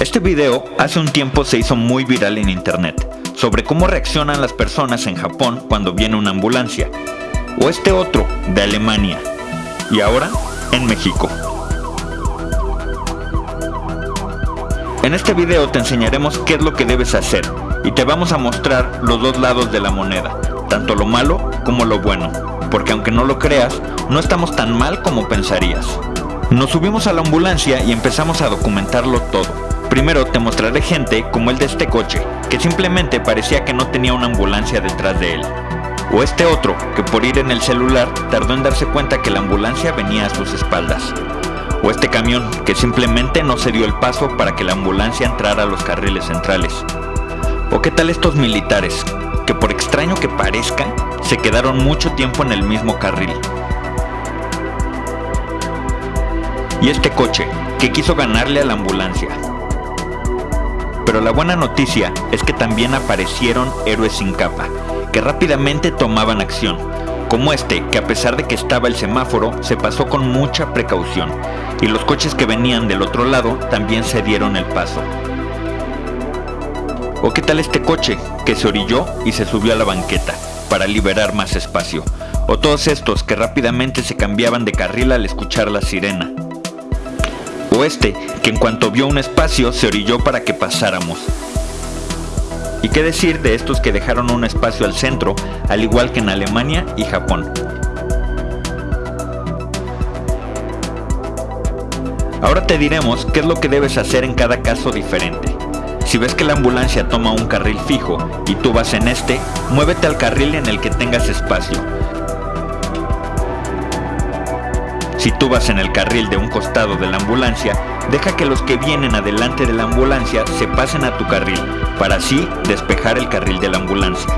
Este video hace un tiempo se hizo muy viral en internet, sobre cómo reaccionan las personas en Japón cuando viene una ambulancia, o este otro, de Alemania, y ahora en México. En este video te enseñaremos qué es lo que debes hacer, y te vamos a mostrar los dos lados de la moneda, tanto lo malo como lo bueno, porque aunque no lo creas, no estamos tan mal como pensarías. Nos subimos a la ambulancia y empezamos a documentarlo todo. Primero te mostraré gente como el de este coche, que simplemente parecía que no tenía una ambulancia detrás de él. O este otro, que por ir en el celular tardó en darse cuenta que la ambulancia venía a sus espaldas. O este camión, que simplemente no se dio el paso para que la ambulancia entrara a los carriles centrales. O qué tal estos militares, que por extraño que parezca, se quedaron mucho tiempo en el mismo carril. Y este coche, que quiso ganarle a la ambulancia, pero la buena noticia es que también aparecieron héroes sin capa, que rápidamente tomaban acción, como este que a pesar de que estaba el semáforo se pasó con mucha precaución, y los coches que venían del otro lado también se dieron el paso. ¿O qué tal este coche que se orilló y se subió a la banqueta para liberar más espacio? O todos estos que rápidamente se cambiaban de carril al escuchar la sirena o este, que en cuanto vio un espacio se orilló para que pasáramos. ¿Y qué decir de estos que dejaron un espacio al centro, al igual que en Alemania y Japón? Ahora te diremos qué es lo que debes hacer en cada caso diferente. Si ves que la ambulancia toma un carril fijo y tú vas en este, muévete al carril en el que tengas espacio Si tú vas en el carril de un costado de la ambulancia, deja que los que vienen adelante de la ambulancia se pasen a tu carril, para así despejar el carril de la ambulancia.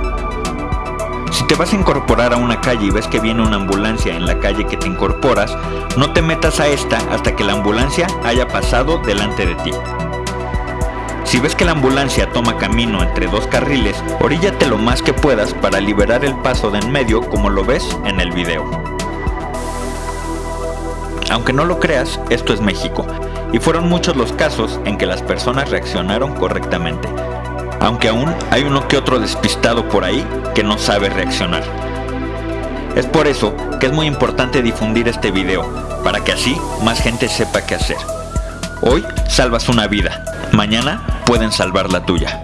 Si te vas a incorporar a una calle y ves que viene una ambulancia en la calle que te incorporas, no te metas a esta hasta que la ambulancia haya pasado delante de ti. Si ves que la ambulancia toma camino entre dos carriles, oríllate lo más que puedas para liberar el paso de en medio como lo ves en el video. Aunque no lo creas, esto es México, y fueron muchos los casos en que las personas reaccionaron correctamente, aunque aún hay uno que otro despistado por ahí que no sabe reaccionar. Es por eso que es muy importante difundir este video, para que así más gente sepa qué hacer. Hoy salvas una vida, mañana pueden salvar la tuya.